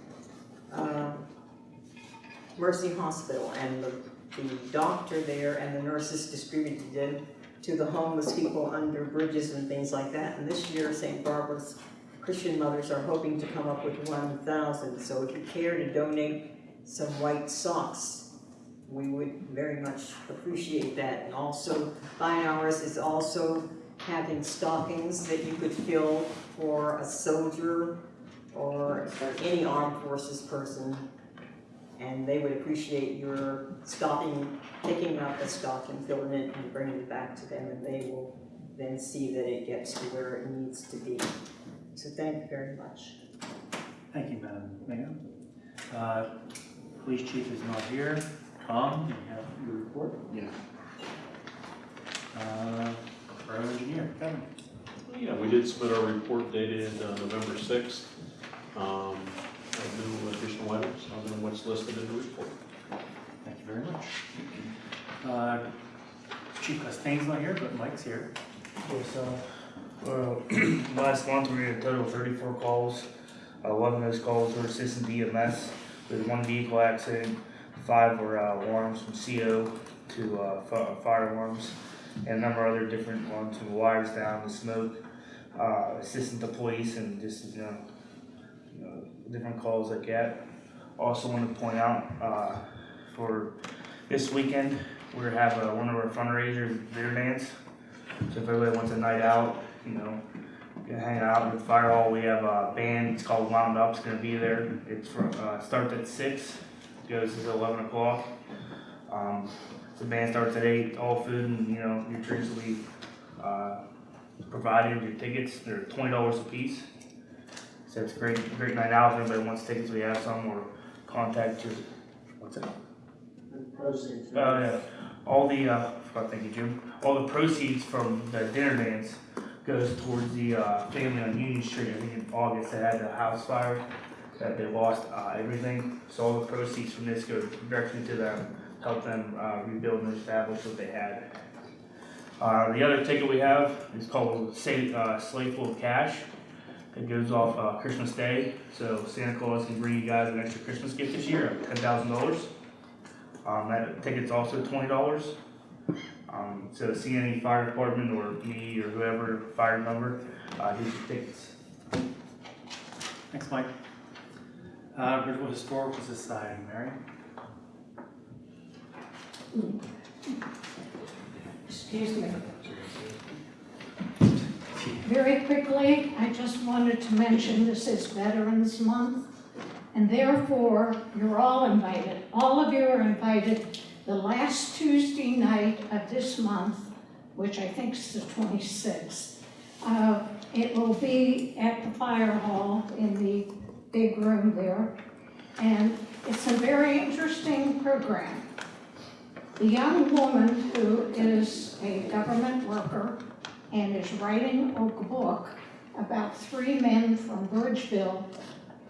um, Mercy Hospital, and the, the doctor there and the nurses distributed them to the homeless people under bridges and things like that. And this year, St. Barbara's Christian mothers are hoping to come up with one thousand. So if you care to donate some white socks, we would very much appreciate that. And also, Fine Hours is also having stockings that you could fill for a soldier or any armed forces person. And they would appreciate your stopping, picking up a stocking, filling it and bringing it back to them and they will then see that it gets to where it needs to be. So thank you very much. Thank you, Madam Mayor. Uh, Police chief is not here. Tom, you have your report? Yeah. Uh, Borough engineer, Kevin. Yeah, we did submit our report dated uh, November sixth. Um, have no additional items other than what's listed in the report. Thank you very much. Uh, Chief Castaigne's not here, but Mike's here. Okay, so, uh, <clears throat> last month we had a total of thirty-four calls. Uh, Eleven of those calls were assistant EMS with one vehicle accident. Five were, uh, alarms from CO to, uh, fi- fire alarms. And a number of other different ones from wires down to smoke, uh, assistant to police and just, you know, you know, different calls I get. Also want to point out, uh, for this weekend, we're have, uh, one of our fundraisers, beer dance. So if everybody wants a night out, you know, can hang out in the fire hall, we have a band, it's called Wound Up, it's gonna be there. It's from, uh, starts at six, goes until eleven o'clock. Um, the band starts at eight, all food and, you know, your drinks will be, uh, provided, your tickets, they're twenty dollars a piece. So it's a great, great night out, if anybody wants tickets, we have some, or contact your, what's that? Proceeds. Oh, yeah, all the, uh, forgot, thank you, Jim, all the proceeds from the dinner dance goes towards the, uh, family on Union Street, I think in August, they had the house fire, that they lost, uh, everything, so all the proceeds from this go directly to them, help them, uh, rebuild and establish what they had. Uh, the other ticket we have is called Say, uh, Sleigh Full of Cash. It goes off, uh, Christmas Day, so Santa Claus can bring you guys an extra Christmas gift this year, of ten thousand dollars. Um, that ticket's also twenty dollars. Um, so see any fire department or me or whoever, fire number, uh, get your tickets. Thanks, Mike. Uh, Bridgeville Historical Society, Mary? Excuse me. Very quickly, I just wanted to mention this is Veterans Month, and therefore, you're all invited, all of you are invited the last Tuesday night of this month, which I think is the 26th. Uh, It will be at the fire hall in the big room there, and it's a very interesting program. The young woman who is a government worker and is writing a book about three men from Bridgeville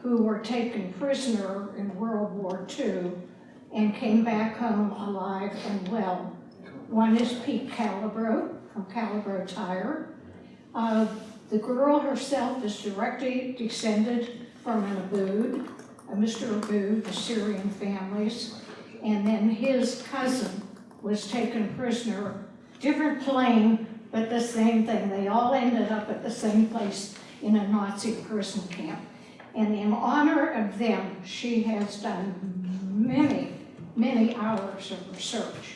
who were taken prisoner in World War II and came back home alive and well. One is Pete Calabro from Calabro Tire. Uh, the girl herself is directly descended from an Abood, a Mr. Abood, the Syrian families. And then his cousin was taken prisoner, different plane, but the same thing. They all ended up at the same place in a Nazi prison camp. And in honor of them, she has done many, many hours of research.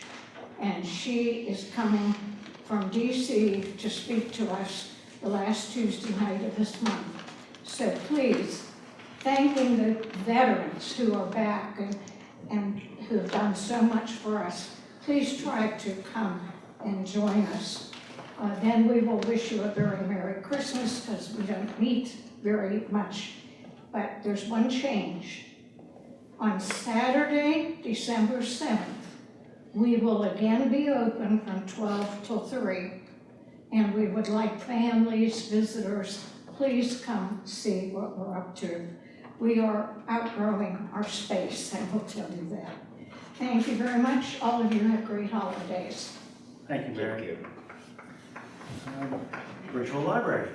And she is coming from DC to speak to us the last Tuesday night of this month. So please, thanking the veterans who are back and, and who have done so much for us, please try to come and join us. Uh, then we will wish you a very Merry Christmas because we don't meet very much. But there's one change. On Saturday, December 7th, we will again be open from 12 till 3. And we would like families, visitors, please come see what we're up to. We are outgrowing our space, I will tell you that. Thank you very much. All of you have great holidays. Thank you, Barry. Um, Virtual library.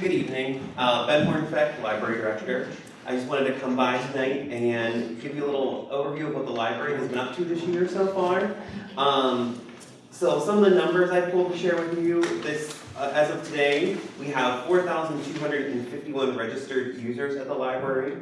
Good evening, uh, Ben Hornfeck, Library Director. I just wanted to come by tonight and give you a little overview of what the library has been up to this year so far. Um, so some of the numbers I pulled to share with you, this, uh, as of today, we have 4,251 registered users at the library.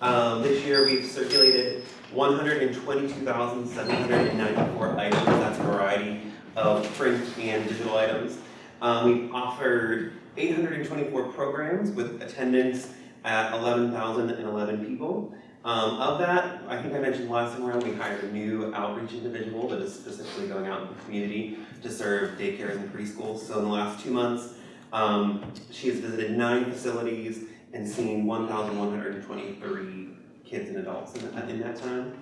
Um, this year we've circulated 122,794 items, that's a variety of print and digital items. Um, we've offered 824 programs with attendance at 11,011 people. Um, of that, I think I mentioned last time around, we hired a new outreach individual that is specifically going out in the community to serve daycares and preschools. So in the last two months, um, she has visited nine facilities and seeing 1,123 kids and adults in that, in that time.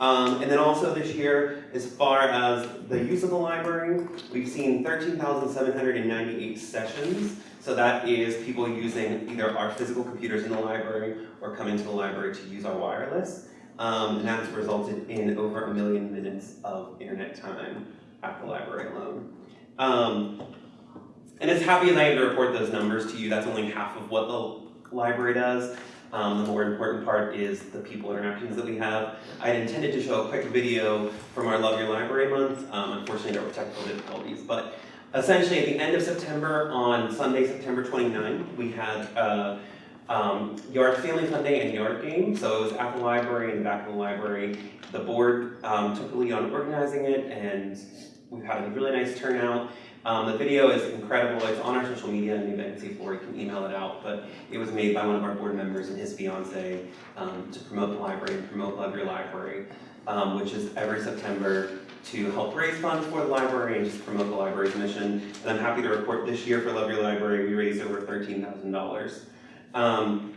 Um, and then also this year, as far as the use of the library, we've seen 13,798 sessions. So that is people using either our physical computers in the library or coming to the library to use our wireless. Um, and that's resulted in over a million minutes of internet time at the library alone. Um, and as happy as I am to report those numbers to you, that's only half of what the library does. Um, the more important part is the people interactions that we have. I had intended to show a quick video from our Love Your Library month. Um, unfortunately, there were technical difficulties, but essentially at the end of September, on Sunday, September 29th, we had uh, um, Yard Family Fun Day and Yard Game. So it was at the library, in the back of the library. The board um, took the lead on organizing it, and we've had a really nice turnout. Um, the video is incredible. It's on our social media, and I can see Lori can email it out. But it was made by one of our board members and his fiance um, to promote the library and promote Love Your Library, um, which is every September to help raise funds for the library and just promote the library's mission. And I'm happy to report this year for Love Your Library, we raised over $13,000. Um,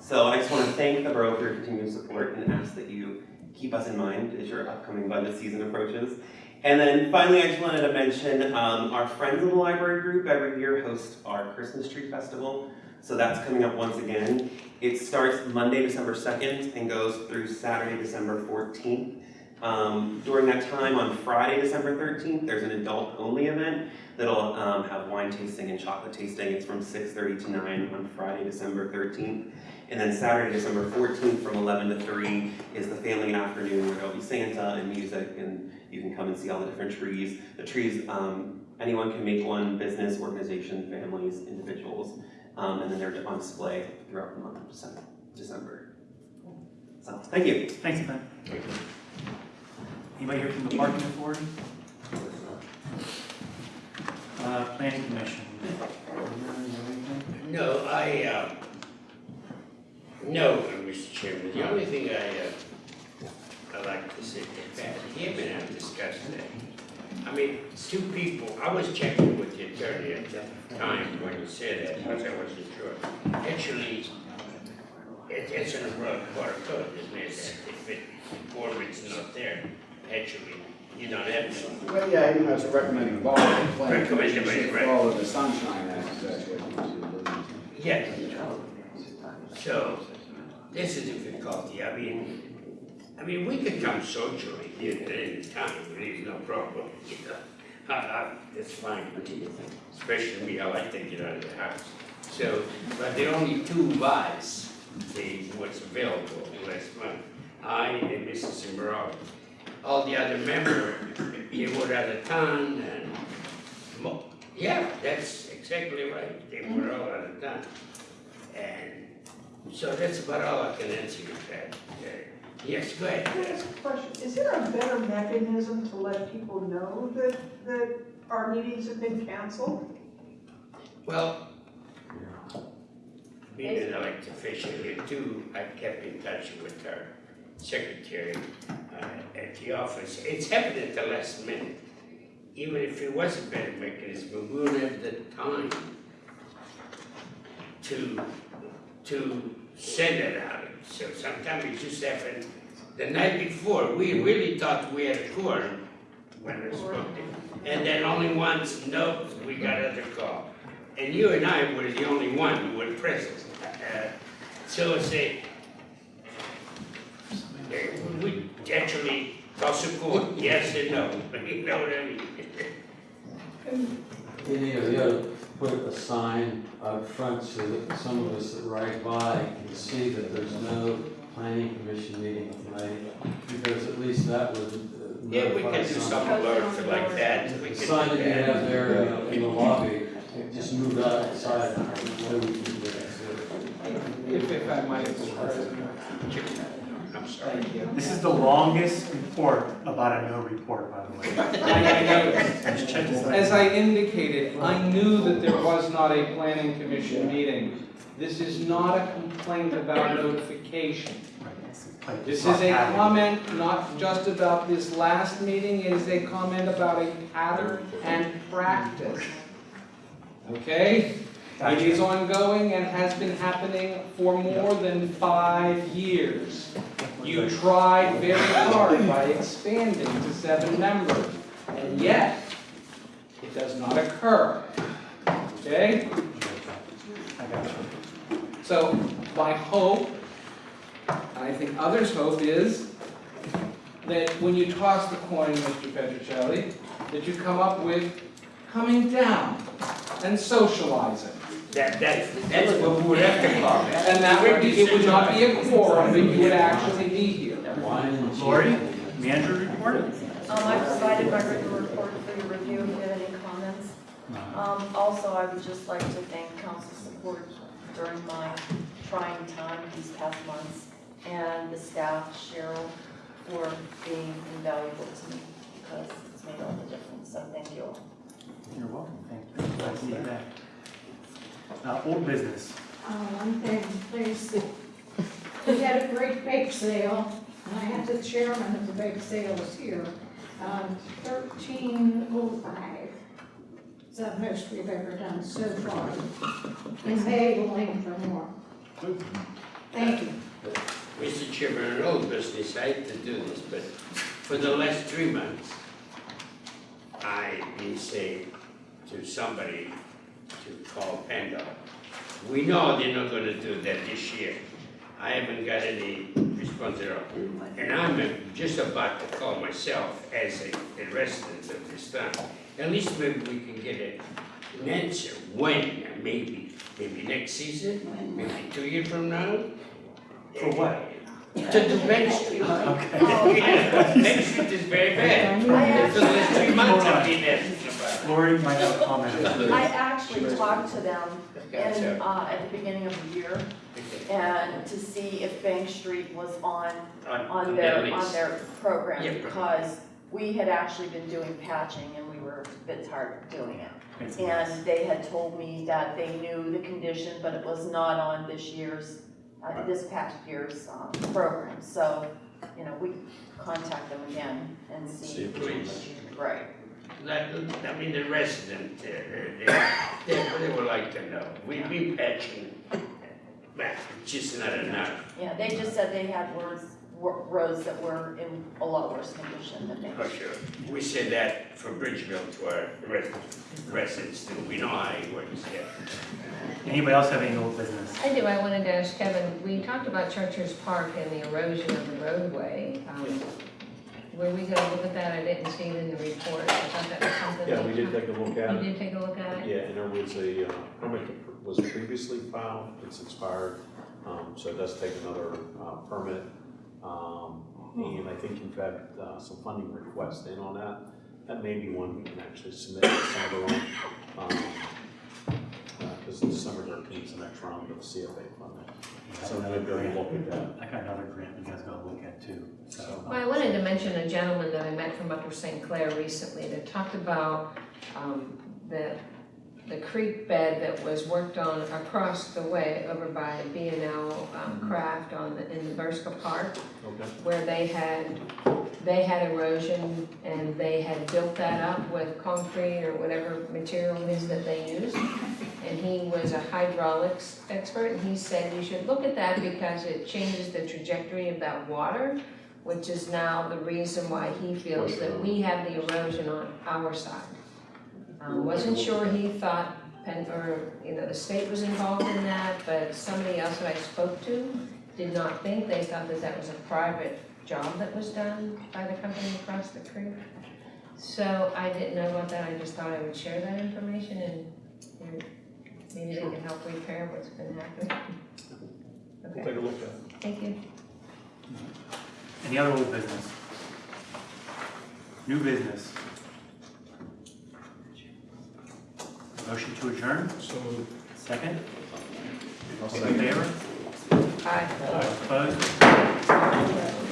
so I just want to thank the borough for your continued support and ask that you keep us in mind as your upcoming budget season approaches. And then finally, I just wanted to mention um, our Friends in the Library group every year hosts our Christmas Tree Festival. So that's coming up once again. It starts Monday, December 2nd and goes through Saturday, December 14th. Um, during that time, on Friday, December 13th, there's an adult-only event that'll um, have wine tasting and chocolate tasting. It's from 6.30 to 9 on Friday, December 13th. And then Saturday, December 14th from 11 to 3 is the family afternoon where there'll be Santa and music and you can come and see all the different trees. The trees, um, anyone can make one, business, organization, families, individuals, um, and then they're on display throughout the month of December. December. So, thank you. Thanks, Ben. Anybody here from the parking authority? Uh, planning commission. No, I, uh, no, Mr. Chairman, the only thing I, uh, I like to say, that him and I discussed that. I mean, two people, I was checking with the attorney at the time when he said that, because I wasn't sure. Actually, it, it's in the road, water code, isn't it, that if it, performance is not there, actually, you don't have to. Well, yeah, you know, it's a recommended law, the planning commission Recommended, right. follow the Sunshine Act, exactly. Yes. So, this is difficulty, I mean, I mean, we could come socially here at any time, there's no problem, you know. I, I, that's fine, especially me, I like to get out of the house. So, but there are only two buys, the, what's available last month, I and Mrs. Simbrov. All the other members, they were out of town and, yeah, that's exactly right, they were all out of town. And so that's about all I can answer you, Pat. Yes, go ahead. Can I ask a question? Is there a better mechanism to let people know that, that our meetings have been canceled? Well, being an elected official here too, I kept in touch with our secretary uh, at the office. It's happened at the last minute. Even if it was a better mechanism, we wouldn't have the time to, to send it out. So sometimes it just happened the night before. We really thought we had quorum when I spoke to. And then only once, nope, we got another call. And you and I were the only one who were present. Uh, So uh, we actually a coin, yes and no, but <laughs> you know what I mean? Any of you ought to put a sign out front so that some of us that ride by can see that there's no planning commission meeting tonight, because at least that would uh, Yeah, we notify can do some. some alert like that. We The can sign do that you that. have there in the- in the lobby, just move outside so we can get it. If, if I might, Mr. President. I'm sorry. Thank you. This is the longest report about a no report, by the way. I I noticed. Just check this out. As I indicated, I knew that there was not a planning commission meeting. This is not a complaint about notification. This is a comment not just about this last meeting, it is a comment about a pattern and practice. Okay? It is ongoing and has been happening for more than five years. You tried very hard by expanding to seven members, and yet, it does not occur. Okay? I got you. So, my hope, and I think others' hope is, that when you toss the coin, Mr. Petrocelli, that you come up with coming down and socializing. That, that's, that's what we would have to call it. And that would be, it would not be a quorum, but you would actually be here. Wine and. Lori, manager report? Um, I provided my written report for your review if you have any comments. Um, also, I would just like to thank council support during my trying time these past months, and the staff, Cheryl, for being invaluable to me, because it's made all the difference, so thank you all. You're welcome, thank you. Glad to see you back. Uh, old business. Uh, one thing, please. We had a great bake sale, I had the chairman of the bake sale was here, um, thirteen oh five. It's the most we've ever done so far. And they will aim for more. Thank you. Mr. Chairman, an old business, I hate to do this, but for the last three months, I've been saying to somebody to call PennDOT. We know they're not gonna do that this year. I haven't got any response at all. And I'm just about to call myself as a a resident of this town. At least maybe we can get a- an answer, when, maybe, maybe next season, maybe two years from now? For what? To do Main Street. Okay. <laughs> Main Street is very bad. For the last three months I've been asking about it. Lori might have a comment. <laughs> I actually talked to them in, uh, at the beginning of the year, and to see if Bank Street was on, On, on on their, their on their program, Yeah. because we had actually been doing patching, and we were were a bit tired of doing it. It's a mess. And they had told me that they knew the condition, but it was not on this year's, uh, this past year's, um, program. So, you know, we contact them again and See see. if please. Right. That, I mean, the resident, uh, they, they, they would like to know. We be patching, but it's just not enough. Yeah, they just said they had words, roads that were in a lot worse condition than they. For sure. We said that for Bridgeville to our res- residents, too. We know how it works, yeah. Anybody else have any old business? I do, I wanted to ask Kevin, we talked about Church's Park and the erosion of the roadway. Um, Were we gonna look at that? I didn't see it in the report. I thought that was something. Yeah, we did take a look at You it. did take a look at it? Yeah, and there was a uh, permit that was previously filed, it's expired, um, so it does take another uh, permit. Um, And I think you've had uh, some funding requests in on that. That may be one we can actually submit in December on. Because December thirteenth is the next round of the CFA funding. So we'll go and look at that. I got another grant you guys gotta look at too, so. Well, I wanted to mention a gentleman that I met from Upper St. Clair recently that talked about um, the, the creek bed that was worked on across the way over by B and L um, Craft on, the- in the Berska Park, Okay. where they had, they had erosion and they had built that up with concrete or whatever material it is that they used. And he was a hydraulics expert and he said you should look at that because it changes the trajectory of that water, which is now the reason why he feels that we have the erosion on our side. Um, wasn't sure he thought, Penn, or, you know, the state was involved in that, but somebody else that I spoke to did not think, they thought that that was a private job that was done by the company across the creek. So I didn't know about that, I just thought I would share that information and, and maybe they can help repair what's been happening. <laughs> We'll Okay, take a look at it. thank you. Any other old business? New business? Motion to adjourn? So moved. Second? All in favor? Aye. Opposed?